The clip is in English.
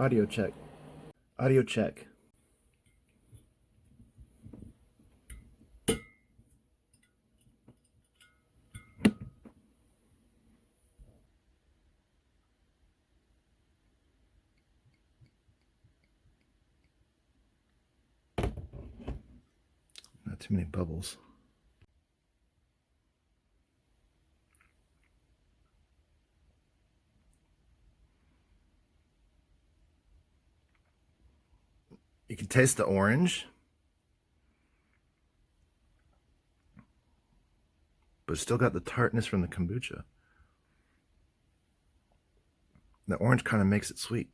Audio check. Audio check. Not too many bubbles. You can taste the orange. But it's still got the tartness from the kombucha. The orange kind of makes it sweet.